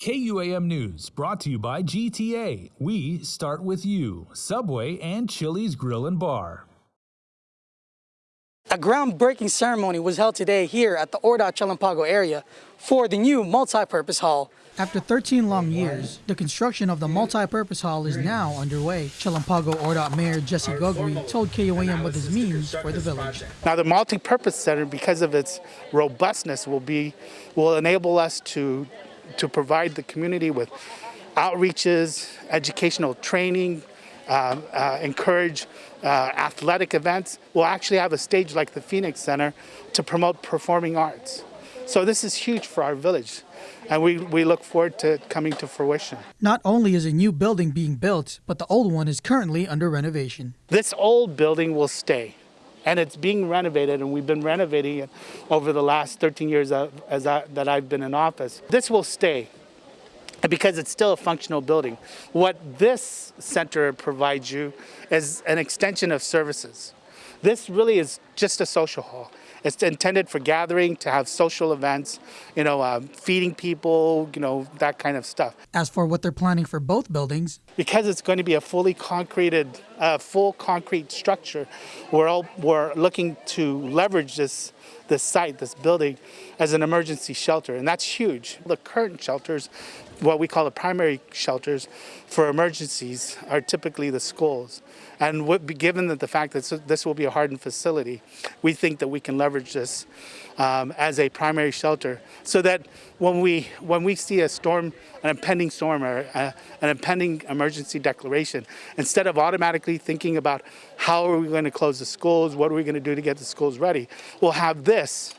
KUAM News brought to you by GTA. We start with you, Subway, and Chili's Grill and Bar. A groundbreaking ceremony was held today here at the Ordot Chalan Pago area for the new multi-purpose hall. After 13 long years, the construction of the multi-purpose hall is now underway. Chalan Pago Ordot Mayor Jessy Gogue told KUAM what this means for the village. Now the multi-purpose center, because of its robustness, will be will enable us to to provide the community with outreaches, educational training, uh, uh, encourage uh, athletic events. We'll actually have a stage like the Phoenix Center to promote performing arts. So this is huge for our village, and we, we look forward to it coming to fruition. Not only is a new building being built, but the old one is currently under renovation. This old building will stay, and it's being renovated, and we've been renovating it over the last 13 years as I, that I've been in office. This will stay because it's still a functional building. What this center provides you is an extension of services. This really is just a social hall. It's intended for gathering, to have social events, you know, uh, feeding people, you know, that kind of stuff. As for what they're planning for both buildings, because it's going to be a fully concreted, uh, full concrete structure, we're all, we're looking to leverage this this site, this building, as an emergency shelter, and that's huge. The current shelters, what we call the primary shelters for emergencies, are typically the schools. And what, given that the fact that this will be a hardened facility, we think that we can leverage this um, as a primary shelter so that when we, when we see a storm, an impending storm or a, an impending emergency declaration, instead of automatically thinking about how are we going to close the schools, what are we going to do to get the schools ready, we'll have this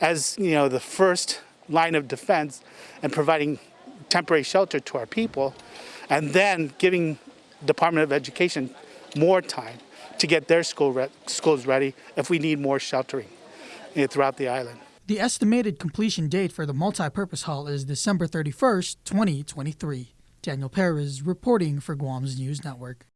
as you know the first line of defense and providing temporary shelter to our people and then giving Department of Education more time to get their school re schools ready if we need more sheltering throughout the island. The estimated completion date for the multi-purpose hall is December 31st, 2023. Daniel Perez reporting for Guam's News Network.